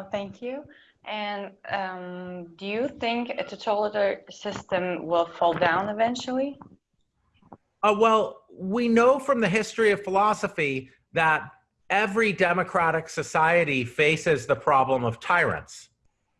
Well, thank you. And um, do you think a totalitarian system will fall down eventually? Uh, well, we know from the history of philosophy that every democratic society faces the problem of tyrants.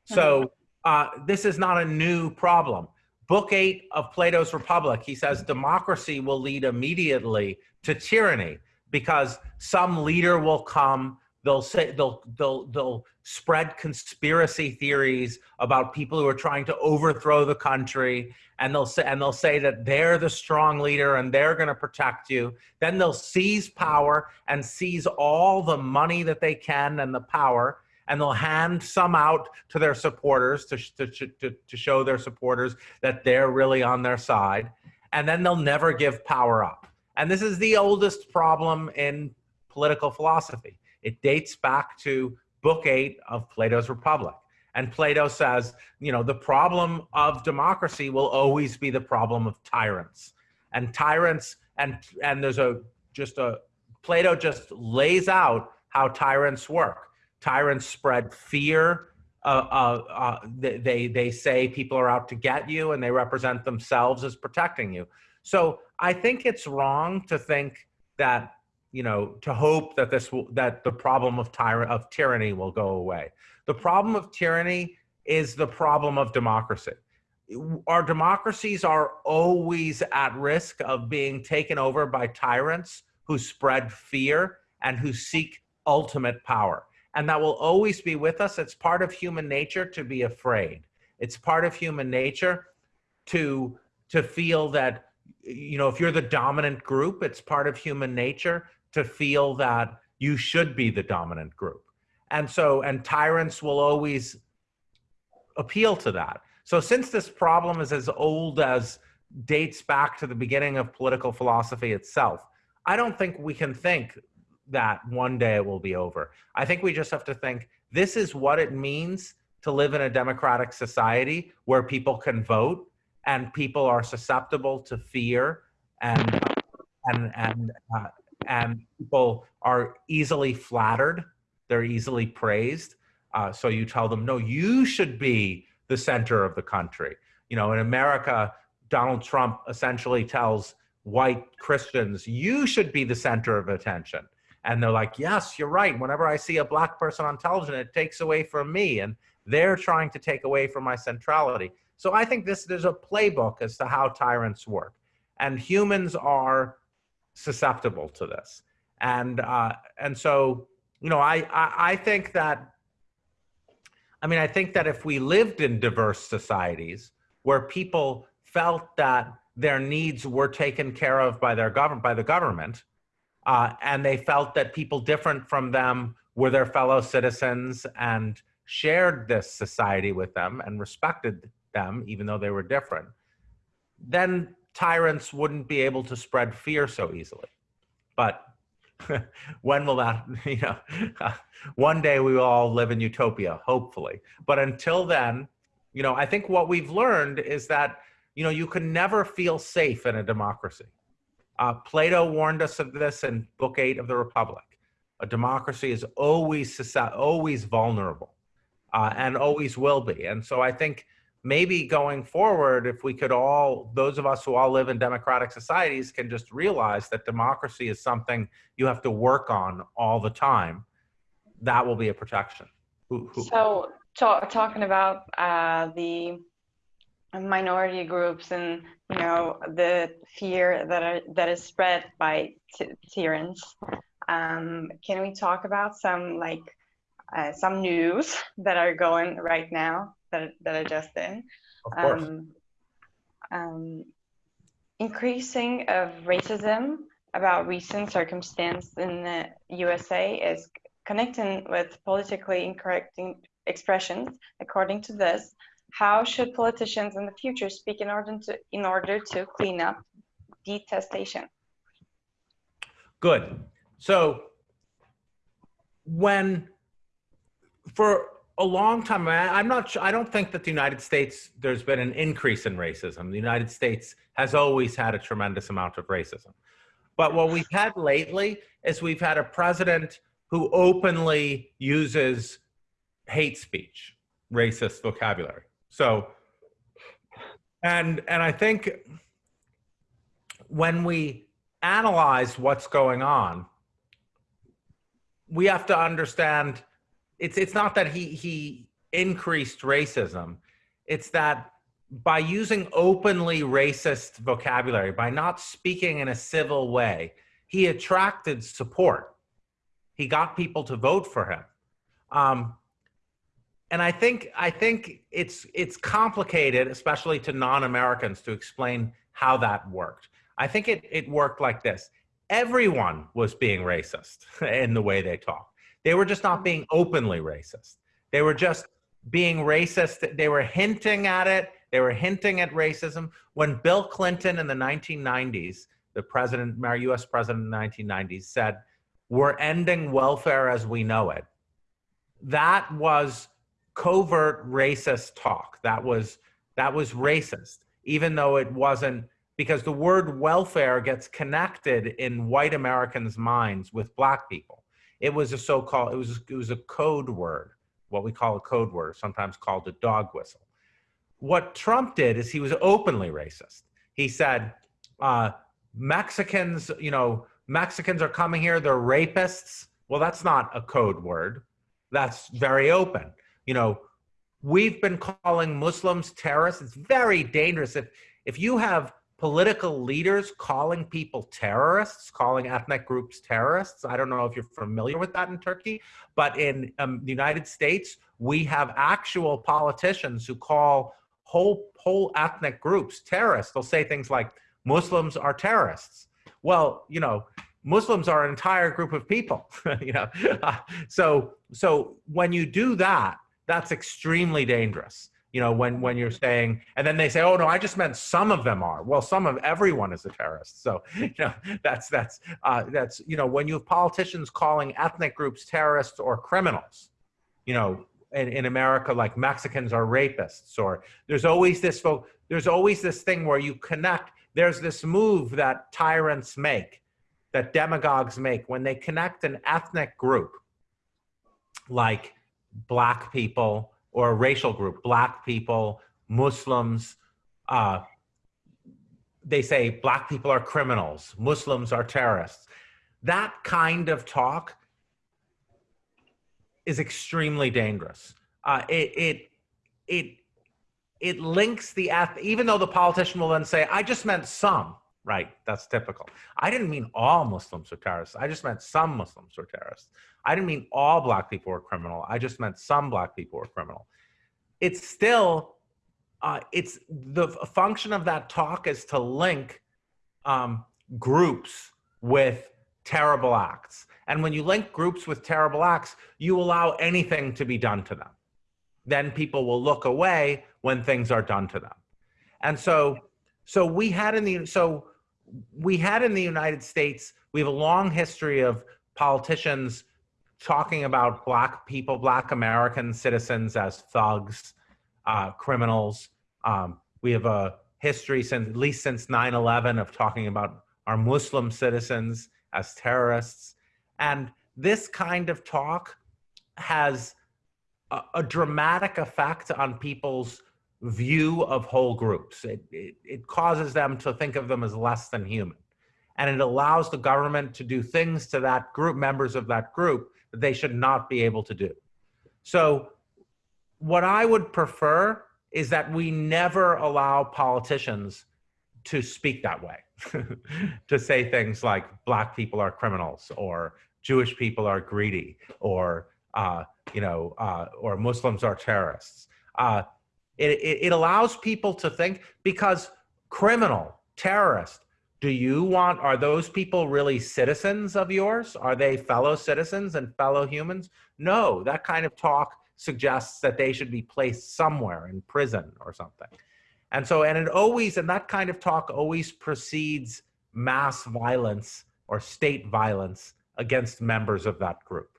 So uh, this is not a new problem. Book eight of Plato's Republic, he says democracy will lead immediately to tyranny because some leader will come they'll say they'll they'll they'll spread conspiracy theories about people who are trying to overthrow the country and they'll say and they'll say that they're the strong leader and they're going to protect you. Then they'll seize power and seize all the money that they can and the power and they'll hand some out to their supporters to, to, to, to show their supporters that they're really on their side. And then they'll never give power up. And this is the oldest problem in political philosophy it dates back to book eight of Plato's Republic. And Plato says, you know, the problem of democracy will always be the problem of tyrants. And tyrants, and, and there's a, just a, Plato just lays out how tyrants work. Tyrants spread fear. Uh, uh, uh, they, they say people are out to get you and they represent themselves as protecting you. So I think it's wrong to think that you know, to hope that this will, that the problem of tyrant of tyranny will go away. The problem of tyranny is the problem of democracy. Our democracies are always at risk of being taken over by tyrants who spread fear and who seek ultimate power. And that will always be with us. It's part of human nature to be afraid. It's part of human nature to, to feel that, you know, if you're the dominant group, it's part of human nature to feel that you should be the dominant group. And so, and tyrants will always appeal to that. So since this problem is as old as dates back to the beginning of political philosophy itself, I don't think we can think that one day it will be over. I think we just have to think this is what it means to live in a democratic society where people can vote and people are susceptible to fear and and and uh, and people are easily flattered. They're easily praised. Uh, so you tell them, no, you should be the center of the country. You know, in America, Donald Trump essentially tells white Christians, you should be the center of attention. And they're like, yes, you're right. Whenever I see a black person on television, it takes away from me. And they're trying to take away from my centrality. So I think this there's a playbook as to how tyrants work. And humans are susceptible to this. And, uh, and so, you know, I, I, I think that, I mean, I think that if we lived in diverse societies where people felt that their needs were taken care of by their government, by the government, uh, and they felt that people different from them were their fellow citizens and shared this society with them and respected them, even though they were different, then tyrants wouldn't be able to spread fear so easily. But when will that, you know, one day we will all live in utopia, hopefully. But until then, you know, I think what we've learned is that, you know, you can never feel safe in a democracy. Uh, Plato warned us of this in Book Eight of the Republic. A democracy is always always vulnerable, uh, and always will be. And so I think maybe going forward, if we could all, those of us who all live in democratic societies can just realize that democracy is something you have to work on all the time, that will be a protection. So talking about uh, the minority groups and you know the fear that are, that is spread by tyrants, um, can we talk about some like uh, some news that are going right now that, that I just did. Of course. Um, um, increasing of racism about recent circumstance in the USA is connecting with politically incorrect expressions. According to this, how should politicians in the future speak in order to in order to clean up detestation? Good. So when for a long time. I'm not. Sure I don't think that the United States there's been an increase in racism. The United States has always had a tremendous amount of racism, but what we've had lately is we've had a president who openly uses hate speech, racist vocabulary. So, and and I think when we analyze what's going on, we have to understand it's it's not that he he increased racism, it's that by using openly racist vocabulary, by not speaking in a civil way, he attracted support. He got people to vote for him. Um, and I think I think it's it's complicated, especially to non-Americans, to explain how that worked. I think it it worked like this: everyone was being racist in the way they talk. They were just not mm-hmm. being openly racist. They were just being racist. They were hinting at it. They were hinting at racism. When Bill Clinton in the 1990s, the president, our U.S. president in the 1990s, said, "We're ending welfare as we know it." That was covert racist talk. That was that was racist, even though it wasn't because the word welfare gets connected in white Americans' minds with black people. It was a so-called it was it was a code word, what we call a code word, sometimes called a dog whistle. What Trump did is he was openly racist. He said, uh, Mexicans, you know, Mexicans are coming here, they're rapists. Well, that's not a code word. That's very open you know, we've been calling Muslims terrorists. It's very dangerous. If, if you have political leaders calling people terrorists, calling ethnic groups terrorists, I don't know if you're familiar with that in Turkey, but in um, the United States, we have actual politicians who call whole, whole ethnic groups terrorists. They'll say things like, Muslims are terrorists. Well, you know, Muslims are an entire group of people, you know. So, so when you do that, that's extremely dangerous you know when when you're saying and then they say oh no i just meant some of them are. Well some of everyone is a terrorist. So you know that's that's uh, that's you know when you have politicians calling ethnic groups terrorists or criminals you know in, in america like mexicans are rapists or there's always this there's always this thing where you connect there's this move that tyrants make that demagogues make when they connect an ethnic group like black people or a racial group, black people, Muslims, uh, they say black people are criminals, Muslims are terrorists. That kind of talk is extremely dangerous. Uh, it, it, it, it links the, even though the politician will then say, I just meant some, right? That's typical. I didn't mean all Muslims are terrorists. I just meant some Muslims were terrorists. I didn't mean all black people were criminal. I just meant some black people were criminal. It's still, uh, it's the function of that talk is to link um, groups with terrible acts. And when you link groups with terrible acts, you allow anything to be done to them. Then people will look away when things are done to them. And so, so we had in the, so we had in the United States, we have a long history of politicians talking about black people, black American citizens as thugs, uh, criminals. Um, we have a history since at least since 9-11 of talking about our Muslim citizens as terrorists. And this kind of talk has a, a dramatic effect on people's view of whole groups. It, it, it causes them to think of them as less than human. And it allows the government to do things to that group, members of that group, that they should not be able to do. So what I would prefer is that we never allow politicians to speak that way, to say things like black people are criminals or Jewish people are greedy or, uh, you know, uh, or Muslims are terrorists. Uh, it, it, it allows people to think because criminal, terrorist, do you want, are those people really citizens of yours? Are they fellow citizens and fellow humans? No, that kind of talk suggests that they should be placed somewhere in prison or something. And so, and it always, and that kind of talk always precedes mass violence or state violence against members of that group.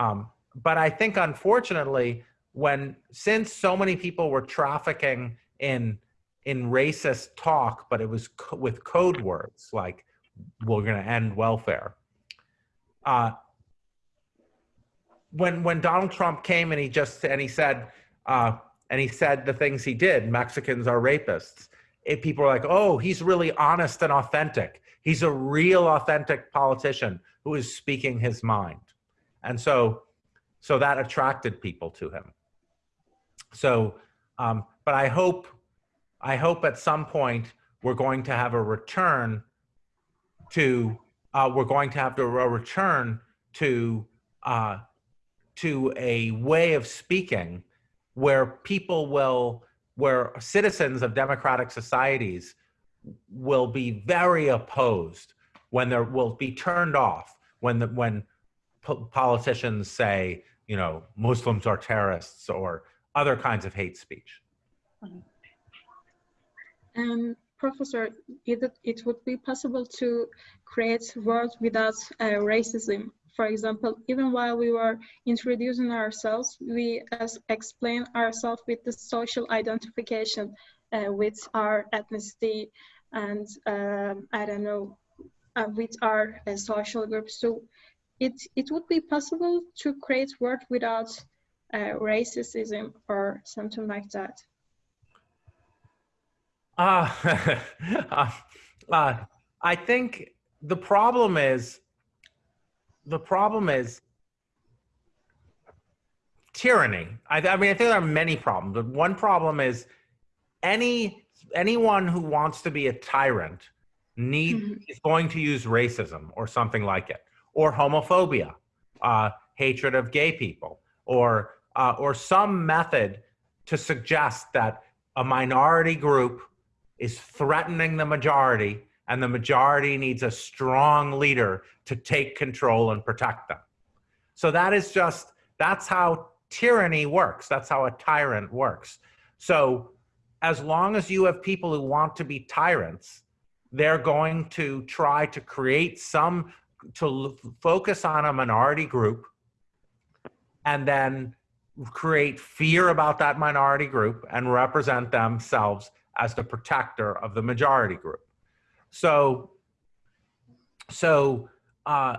Um, but I think unfortunately, when, since so many people were trafficking in in racist talk, but it was co with code words like "we're going to end welfare." Uh, when when Donald Trump came and he just and he said uh, and he said the things he did, Mexicans are rapists. It, people are like, oh, he's really honest and authentic. He's a real authentic politician who is speaking his mind, and so so that attracted people to him. So, um, but I hope I hope at some point we're going to have a return to uh, we're going to have to a return to uh, to a way of speaking where people will where citizens of democratic societies will be very opposed when there will be turned off when the when po politicians say you know muslims are terrorists or other kinds of hate speech um, Professor, it, it would be possible to create words without uh, racism. For example, even while we were introducing ourselves, we as explain ourselves with the social identification uh, with our ethnicity and um, I don't know, uh, with our uh, social groups. So it, it would be possible to create word without uh, racism or something like that. Uh, uh, uh, I think the problem is, the problem is tyranny. I, I mean, I think there are many problems. But one problem is any anyone who wants to be a tyrant need mm -hmm. is going to use racism or something like it, or homophobia, uh, hatred of gay people, or uh, or some method to suggest that a minority group is threatening the majority and the majority needs a strong leader to take control and protect them. So that is just, that's how tyranny works. That's how a tyrant works. So as long as you have people who want to be tyrants, they're going to try to create some, to focus on a minority group and then create fear about that minority group and represent themselves as the protector of the majority group. So, so, uh,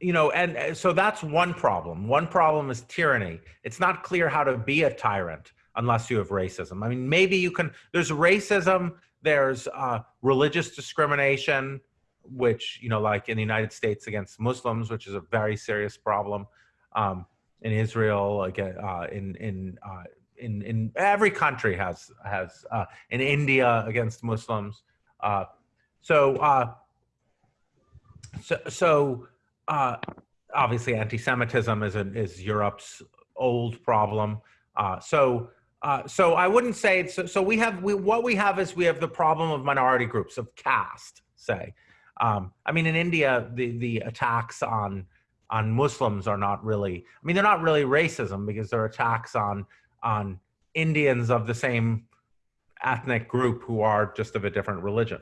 you know, and so that's one problem. One problem is tyranny. It's not clear how to be a tyrant unless you have racism. I mean, maybe you can, there's racism, there's uh, religious discrimination, which, you know, like in the United States against Muslims, which is a very serious problem. Um, in Israel, again, uh, in, in uh, in in every country has has uh, in India against Muslims. Uh, so uh, so so uh, obviously anti-Semitism is is Europe's old problem. Uh, so. Uh, so I wouldn't say it's, so, so we have we, what we have is we have the problem of minority groups of caste say um, I mean in India the the attacks on on Muslims are not really I mean they're not really racism because they're attacks on on Indians of the same ethnic group who are just of a different religion.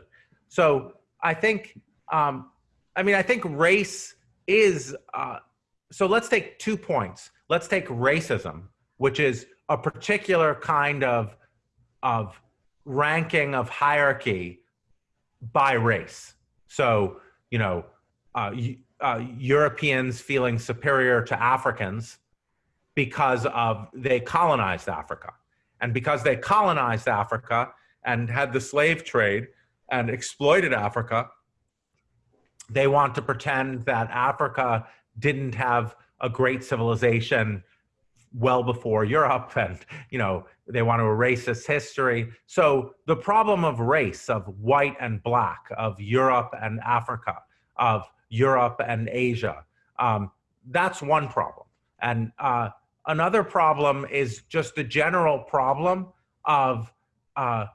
So I think, um, I mean, I think race is, uh, so let's take two points. Let's take racism, which is a particular kind of, of ranking of hierarchy by race. So, you know, uh, uh, Europeans feeling superior to Africans because of they colonized Africa. And because they colonized Africa and had the slave trade and exploited Africa, they want to pretend that Africa didn't have a great civilization well before Europe and you know they want to erase its history. So the problem of race, of white and black, of Europe and Africa, of Europe and Asia, um, that's one problem. And uh, Another problem is just the general problem of uh,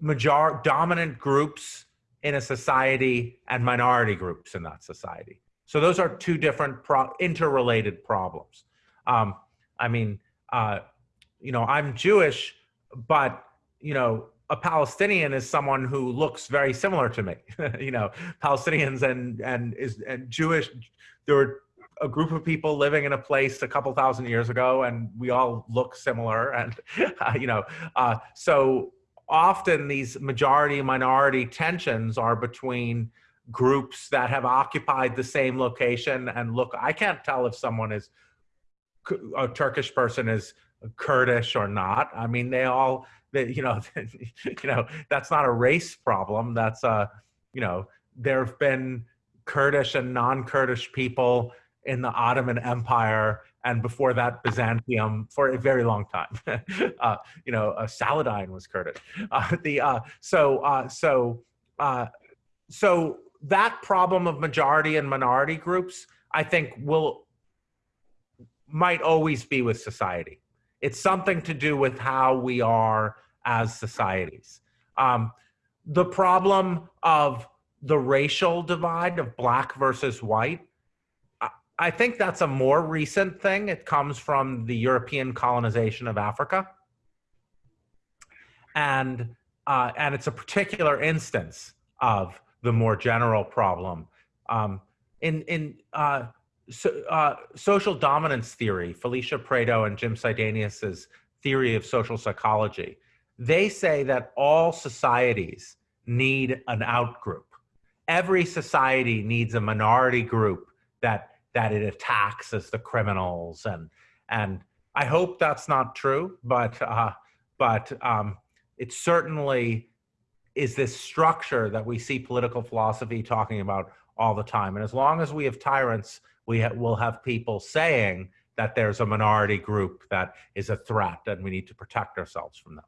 major dominant groups in a society and minority groups in that society. So those are two different pro interrelated problems. Um, I mean, uh, you know, I'm Jewish, but you know, a Palestinian is someone who looks very similar to me. you know, Palestinians and and is and Jewish. There were a group of people living in a place a couple thousand years ago and we all look similar and uh, you know uh, so often these majority minority tensions are between groups that have occupied the same location and look i can't tell if someone is a Turkish person is Kurdish or not. I mean, they all, they, you know, you know, that's not a race problem. That's a, you know, there have been Kurdish and non-Kurdish people in the Ottoman Empire and before that Byzantium for a very long time. uh, you know, uh, Saladin was Kurdish. Uh, the uh, so uh, so uh, so that problem of majority and minority groups, I think, will might always be with society. It's something to do with how we are as societies. Um, the problem of the racial divide of black versus white, I- think that's a more recent thing. It comes from the European colonization of Africa. And, uh, and it's a particular instance of the more general problem. Um, in in uh, so, uh, social dominance theory, Felicia Pratto and Jim Sidanius's theory of social psychology, they say that all societies need an outgroup. Every society needs a minority group that that it attacks as the criminals, and and I hope that's not true, but uh, but um, it certainly is this structure that we see political philosophy talking about all the time. And as long as we have tyrants, we ha- will have people saying that there's a minority group that is a threat and we need to protect ourselves from them.